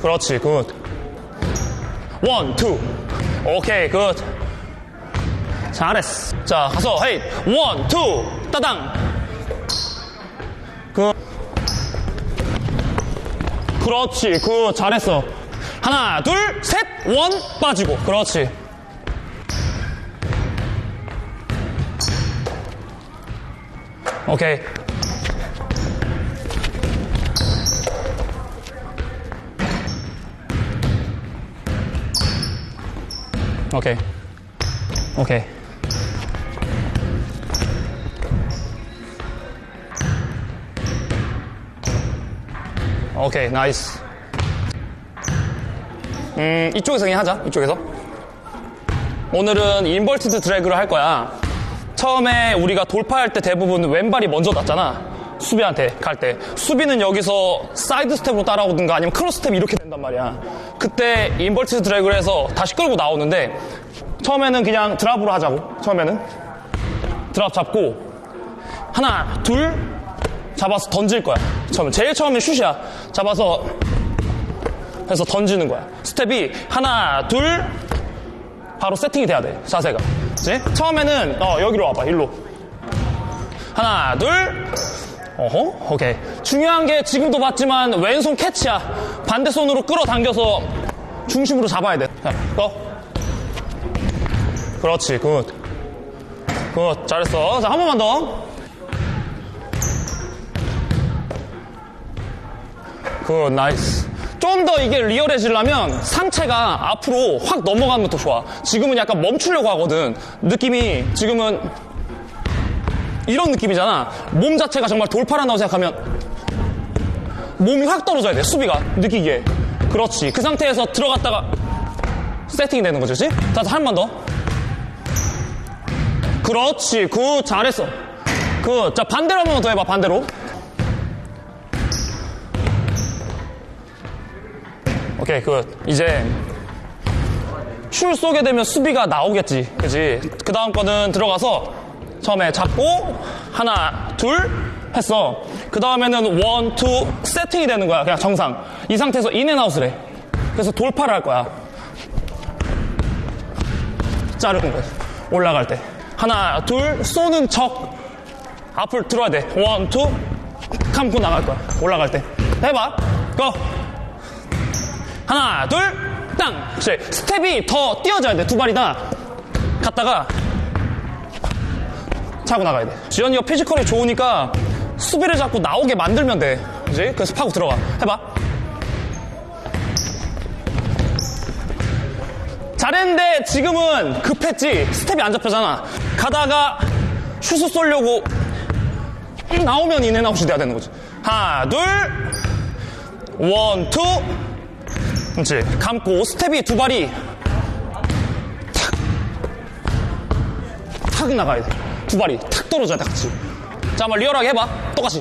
그렇지, good. one, two. 오케이, good. 잘했어. 자, 가서, hey. one, two. 따당. good. 그렇지, good. 잘했어. 하나, 둘, 셋. one, 빠지고. 그렇지. 오케이. 오케이. 오케이. 오케이, nice. 음, 이쪽에서 그냥 하자, 이쪽에서. 오늘은 inverted drag를 할 거야. 처음에 우리가 돌파할 때 대부분 왼발이 먼저 닿잖아. 수비한테 갈 때. 수비는 여기서 사이드 스텝으로 따라오든가 아니면 크로스 스텝이 이렇게 된단 말이야. 그때 inverted drag를 해서 다시 끌고 나오는데 처음에는 그냥 drop으로 하자고. 처음에는. drop 잡고 하나, 둘 잡아서 던질 거야. 처음에. 제일 처음에 슛이야. 잡아서 해서 던지는 거야. 스텝이 하나, 둘 바로 세팅이 돼야 돼. 자세가. 그치? 처음에는 어, 여기로 와봐. 일로. 하나, 둘. 어허? 오케이. 중요한 게 지금도 봤지만 왼손 캐치야. 반대 손으로 끌어당겨서 중심으로 잡아야 돼. 자, go. 그렇지. Good. Good. 잘했어. 자, 한 번만 더. Good. Nice. 좀 더 이게 리얼해지려면 상체가 앞으로 확 넘어가면 더 좋아. 지금은 약간 멈추려고 하거든. 느낌이 지금은 이런 느낌이잖아. 몸 자체가 정말 돌파한다고 생각하면 몸이 확 떨어져야 돼. 수비가 느끼기에. 그렇지. 그 상태에서 들어갔다가 세팅이 되는 거지. 그렇지? 자, 한번 더. 그렇지. Good. 잘했어. Good. 자, 반대로 한번더 해봐. 반대로. 오케이, good. 이제 슛 쏘게 되면 수비가 나오겠지. 그지? 그 다음 거는 들어가서 처음에 잡고 하나, 둘 했어. 그 다음에는 one, two 세팅이 되는 거야. 그냥 정상. 이 상태에서 in and out을 해. 그래서 돌파를 할 거야. 자르는 거야. 올라갈 때. 하나, 둘, 쏘는 척. 앞을 들어야 돼. One, two, 감고 나갈 거야. 올라갈 때. 해봐. Go! 하나, 둘, 땅! 그렇지. 스텝이 더 띄어져야 돼. 두 발이 다. 갔다가 차고 나가야 돼. 지현이가 physical이 좋으니까 수비를 잡고 나오게 만들면 돼. 그지? 그래서 파고 들어가. 해봐. 잘했는데 지금은 급했지. 스텝이 안 잡혀잖아. 가다가 슛을 쏠려고 나오면 인앤 아웃이 돼야 되는 거지. 하나, 둘, one, two. 그렇지. 감고 스텝이 두 발이 탁, 탁 나가야 돼. 두 발이 탁 떨어져야 돼, 같이. 자, 한번 리얼하게 해봐. 똑같이.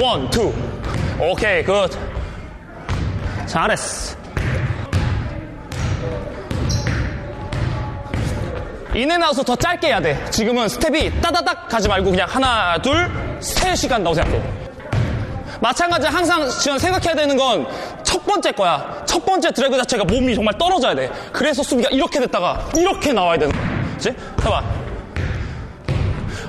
One, two. 오케이, good. 잘했어. In and out을 더 짧게 해야 돼. 지금은 스텝이 따다닥 가지 말고 그냥 하나, 둘, 셋이 간다고 생각해. 마찬가지 항상 지금 생각해야 되는 건 첫 번째 거야. 첫 번째 드래그 자체가 몸이 정말 떨어져야 돼. 그래서 수비가 이렇게 됐다가 이렇게 나와야 되는. 그치? 해봐.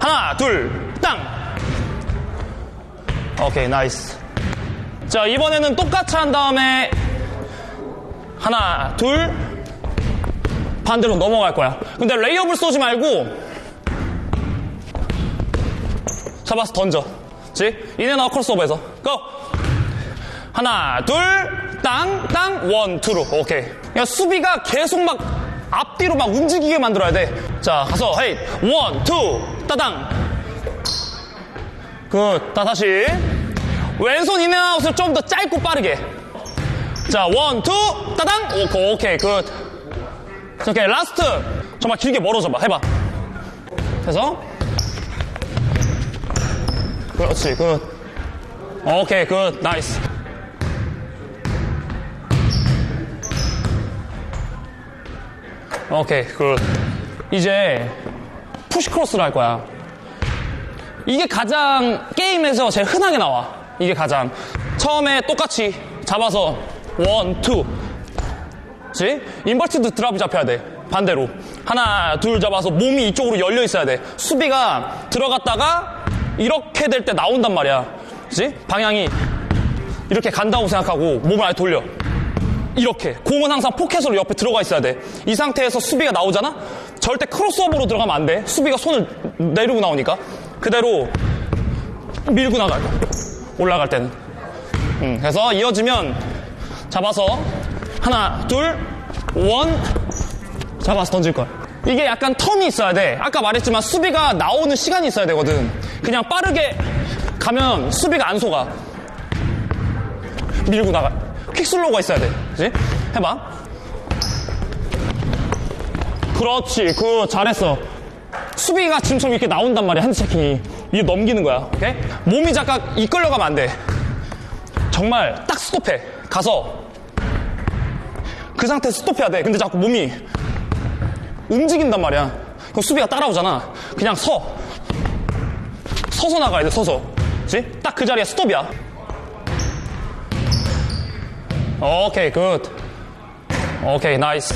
하나, 둘, 땅! 오케이, nice. 자, 이번에는 똑같이 한 다음에 하나, 둘, 반대로 넘어갈 거야. 근데 레이업을 쏘지 말고 잡아서 던져. 그치? In and out crossover에서. Go! 하나, 둘, 땅, 땅, one, two로. 오케이. 그냥 수비가 계속 막 앞뒤로 막 움직이게 만들어야 돼. 자, 가서, hey, one, two, 따당. Good. 다 다시. 왼손 in and out을 좀 더 짧고 빠르게. 자, one, two, 따당. 오케이, 오케이, good. 오케이, last. 정말 길게 멀어져 봐. 해봐. 해서. 그렇지, good. 오케이, good. Nice. 오케이, good. 이제 push cross를 할 거야. 이게 가장 게임에서 제일 흔하게 나와. 이게 가장. 처음에 똑같이 잡아서 One, two. 그치? Inverted drop이 잡혀야 돼. 반대로. 하나, 둘 잡아서 몸이 이쪽으로 열려 있어야 돼. 수비가 들어갔다가 이렇게 될 때 나온단 말이야. 그치? 방향이 이렇게 간다고 생각하고 몸을 아예 돌려. 이렇게. 공은 항상 포켓으로 옆에 들어가 있어야 돼. 이 상태에서 수비가 나오잖아? 절대 crossover로 들어가면 안 돼. 수비가 손을 내리고 나오니까. 그대로 밀고 나갈 거야. 올라갈 때는. 음, 그래서 이어지면 잡아서 하나, 둘, 원 잡아서 던질 거야. 이게 약간 텀이 있어야 돼. 아까 말했지만 수비가 나오는 시간이 있어야 되거든. 그냥 빠르게 가면 수비가 안 속아. 밀고 나가. 퀵슬로우가 있어야 돼. 그지? 해봐. 그렇지. 그 잘했어. 수비가 지금처럼 이렇게 나온단 말이야. Hand checking이. 이게 넘기는 거야. 오케이? 몸이 잠깐 이끌려가면 안 돼. 정말 딱 스톱해. 가서 그 상태에서 스톱해야 돼. 근데 자꾸 몸이 움직인단 말이야. 그럼 수비가 따라오잖아. 그냥 서. 서서 나가야 돼, 서서. 그치? 딱 그 자리에 스톱이야. 오케이, good. 오케이, nice.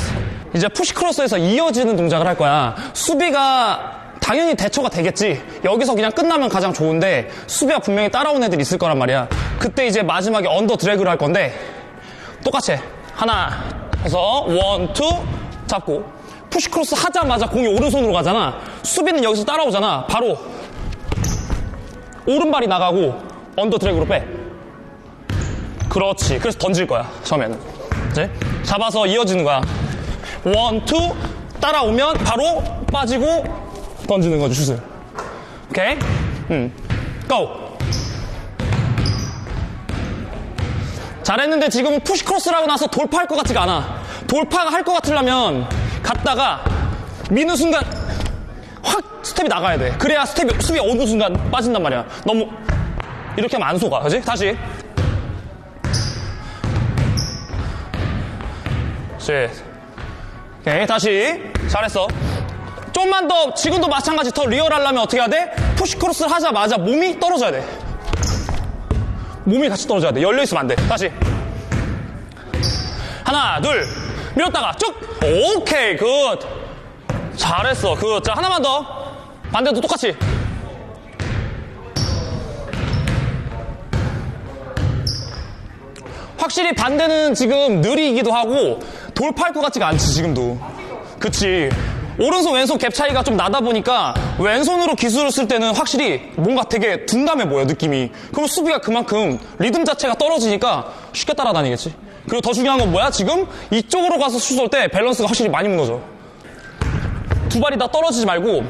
이제 push cross에서 이어지는 동작을 할 거야. 수비가 당연히 대처가 되겠지. 여기서 그냥 끝나면 가장 좋은데 수비가 분명히 따라온 애들 있을 거란 말이야. 그때 이제 마지막에 under drag를 할 건데 똑같이 해. 하나 해서 one, two 잡고 push cross 하자마자 공이 오른손으로 가잖아. 수비는 여기서 따라오잖아. 바로 오른발이 나가고 under drag로 빼. 그렇지. 그래서 던질 거야. 처음에는. 이제 잡아서 이어지는 거야. One, two 따라오면 바로 빠지고 던지는 거죠, 슛을. 오케이? 음. Go! 잘했는데 지금은 push cross를 하고 나서 돌파할 것 같지가 않아. 돌파가 할것 같으려면 갔다가 미는 순간 확 스텝이 나가야 돼. 그래야 스텝이, 수비 어느 순간 빠진단 말이야. 너무 이렇게 하면 안 속아. 그지? 다시. 그렇지. 오케이, 다시. 잘했어. 좀만 더, 지금도 마찬가지 더 리얼하려면 어떻게 해야 돼? push cross를 하자마자 몸이 떨어져야 돼. 몸이 같이 떨어져야 돼. 열려있으면 안 돼. 다시. 하나, 둘. 밀었다가 쭉. 오케이, good. 잘했어. Good. 자, 하나만 더. 반대도 똑같이. 확실히 반대는 지금 느리기도 하고 돌파할 것 같지가 않지 지금도 그치 오른손 왼손 갭 차이가 좀 나다 보니까 왼손으로 기술을 쓸 때는 확실히 뭔가 되게 둔감해 보여 느낌이 그럼 수비가 그만큼 리듬 자체가 떨어지니까 쉽게 따라다니겠지 그리고 더 중요한 건 뭐야 지금 이쪽으로 가서 슛 쏠 때 밸런스가 확실히 많이 무너져 두 발이 다 떨어지지 말고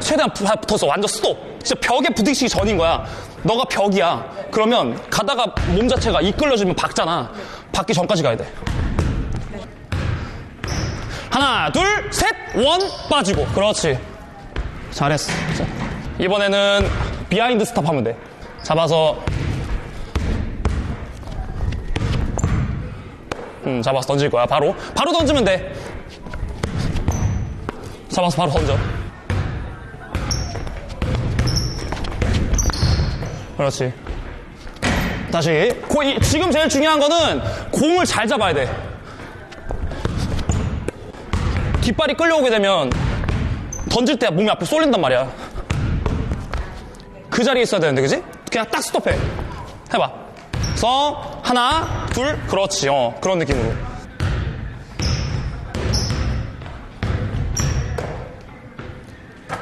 최대한 부- 붙어서 완전 스톱. 진짜 벽에 부딪히기 전인 거야. 너가 벽이야. 그러면 가다가 몸 자체가 이끌려지면 박잖아. 박기 전까지 가야 돼. 하나, 둘, 셋, one, 빠지고. 그렇지. 잘했어. 자, 이번에는 behind stop 하면 돼. 잡아서. 음, 잡아서 던질 거야. 바로. 바로 던지면 돼. 잡아서 바로 던져. 그렇지. 다시. 고- 이- 지금 제일 중요한 거는 공을 잘 잡아야 돼. 깃발이 끌려오게 되면 던질 때 몸이 앞으로 쏠린단 말이야. 그 자리에 있어야 되는데, 그지? 그냥 딱 스톱해. 해봐. 그래서 하나, 둘, 그렇지. 어, 그런 느낌으로.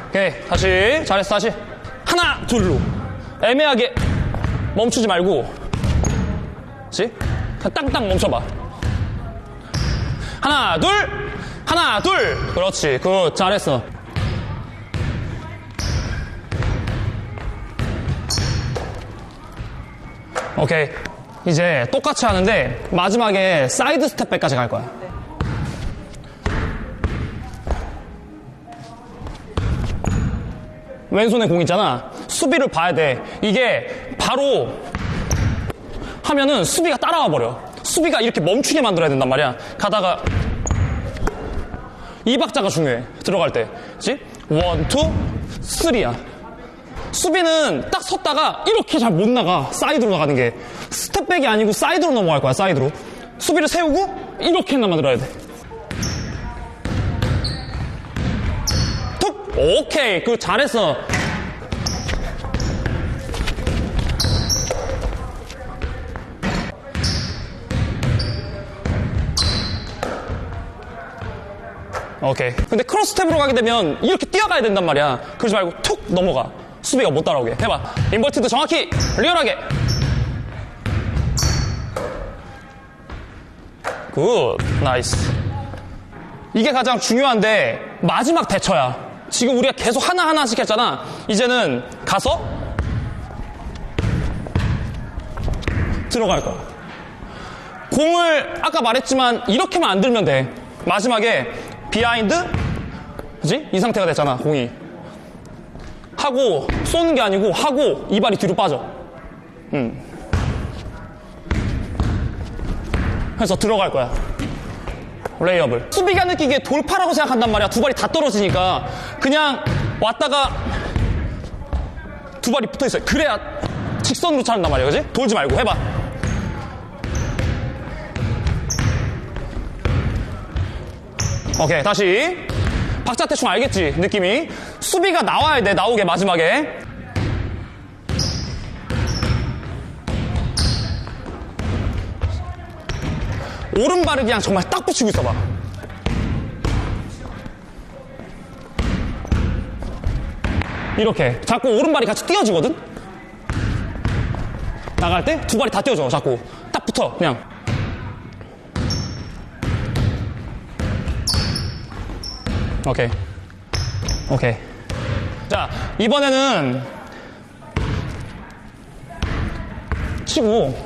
오케이. 다시. 잘했어, 다시. 하나, 둘로. 애매하게 멈추지 말고. 그냥 땅땅 멈춰봐. 하나, 둘! 하나, 둘! 그렇지. Good. 잘했어. 오케이. 이제 똑같이 하는데 마지막에 side step back까지 갈 거야. 왼손에 공 있잖아. 수비를 봐야 돼. 이게 바로 하면은 수비가 따라와 버려. 수비가 이렇게 멈추게 만들어야 된단 말이야. 가다가 이 박자가 중요해. 들어갈 때. 그치? one, two, 쓰리야. 수비는 딱 섰다가 이렇게 잘 못 나가. 사이드로 나가는 게. step back이 아니고 사이드로 넘어갈 거야, 사이드로. 수비를 세우고 이렇게만 만들어야 돼. 툭! 오케이. 그 잘했어. 오케이. 근데 cross step으로 가게 되면 이렇게 뛰어가야 된단 말이야. 그러지 말고 툭 넘어가. 수비가 못 따라오게. 해봐. Inverted 정확히, 리얼하게. Good. Nice. 이게 가장 중요한데, 마지막 대처야. 지금 우리가 계속 하나하나씩 했잖아. 이제는 가서 들어갈 거야. 공을 아까 말했지만 이렇게만 안 들면 돼. 마지막에 behind? 그지? 이 상태가 됐잖아, 공이. 하고, 쏘는 게 아니고, 하고, 이 발이 뒤로 빠져. 음. 해서 들어갈 거야. 레이업을. 수비가 느끼기에 돌파라고 생각한단 말이야. 두 발이 다 떨어지니까. 그냥 왔다가 두 발이 붙어 있어요. 그래야 직선으로 차는단 말이야. 그지? 돌지 말고 해봐. 오케이, 다시. 박자 대충 알겠지? 느낌이. 수비가 나와야 돼, 나오게, 마지막에. 오른발을 그냥 정말 딱 붙이고 있어봐. 이렇게. 자꾸 오른발이 같이 띄어지거든? 나갈 때 두 발이 다 띄어져, 자꾸. 딱 붙어, 그냥. 오케이. 오케이. 자, 이번에는 치고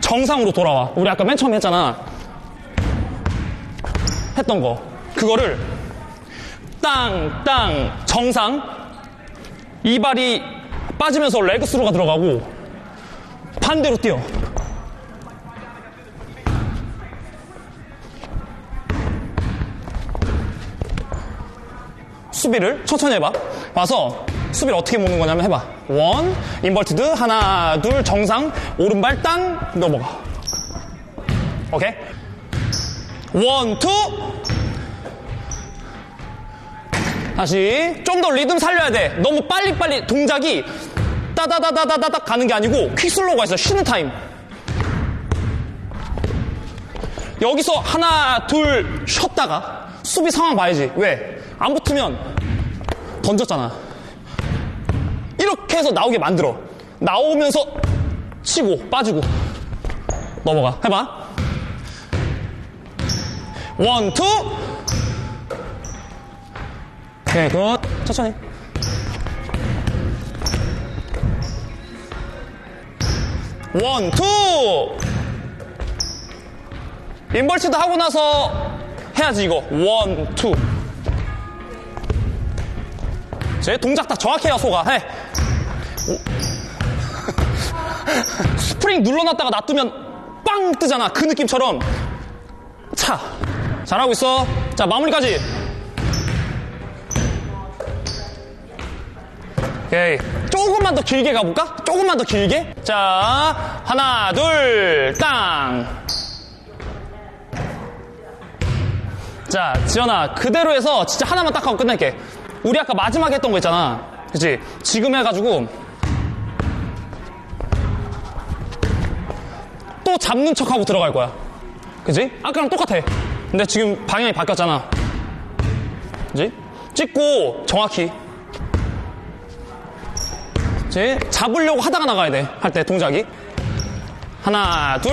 정상으로 돌아와. 우리 아까 맨 처음에 했잖아. 했던 거. 그거를 땅, 땅, 정상. 이 발이 빠지면서 leg through가 들어가고 반대로 뛰어. 수비를 천천히 해봐. 와서 수비를 어떻게 모는 거냐면 해봐. One, inverted, 하나, 둘, 정상, 오른발 땅, 넘어가. 오케이? One, two. 다시 좀 더 리듬 살려야 돼. 너무 빨리빨리 동작이 따다다다다다닥 가는 게 아니고 quick slow가 있어. 쉬는 타임. 여기서 하나, 둘 쉬었다가 수비 상황 봐야지. 왜? 안 붙으면 던졌잖아. 이렇게 해서 나오게 만들어. 나오면서 치고 빠지고 넘어가. 해봐. One, two. 오케이, good. 천천히. One, two. Inverted 하고 나서 해야지 이거. One, two. 제 동작 딱 정확해요, 소가. 해. 오. 스프링 눌러놨다가 놔두면 빵 뜨잖아. 그 느낌처럼. 차. 잘하고 있어. 자, 마무리까지. 오케이. 조금만 더 길게 가볼까? 조금만 더 길게. 자, 하나, 둘, 땅. 자, 지연아, 그대로 해서 진짜 하나만 딱 하고 끝낼게. 우리 아까 마지막에 했던 거 있잖아. 그치? 지금 해가지고 또 잡는 척 하고 들어갈 거야. 그치? 아까랑 똑같아. 근데 지금 방향이 바뀌었잖아. 그치? 찍고 정확히. 그치? 잡으려고 하다가 나가야 돼. 할 때 동작이. 하나, 둘,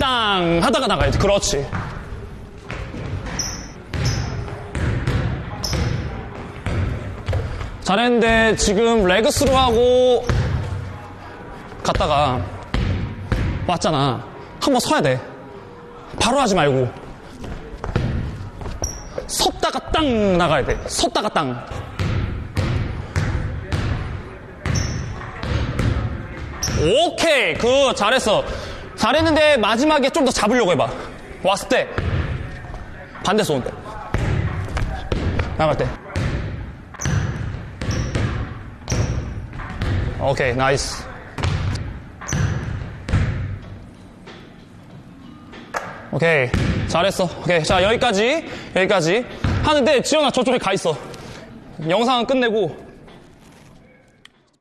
땅! 하다가 나가야 돼. 그렇지. 잘했는데 지금 레그스로 하고 갔다가 왔잖아. 한번 서야 돼. 바로 하지 말고. 섰다가 땅 나가야 돼. 섰다가 땅. 오케이. 그 잘했어. 잘했는데 마지막에 좀 더 잡으려고 해봐. 왔을 때 반대 손. 나갈 때. 오케이, nice. 오케이, 잘했어. 오케이, 자, 여기까지, 여기까지. 하는데, 지현아, 저쪽에 가 있어. 영상은 끝내고,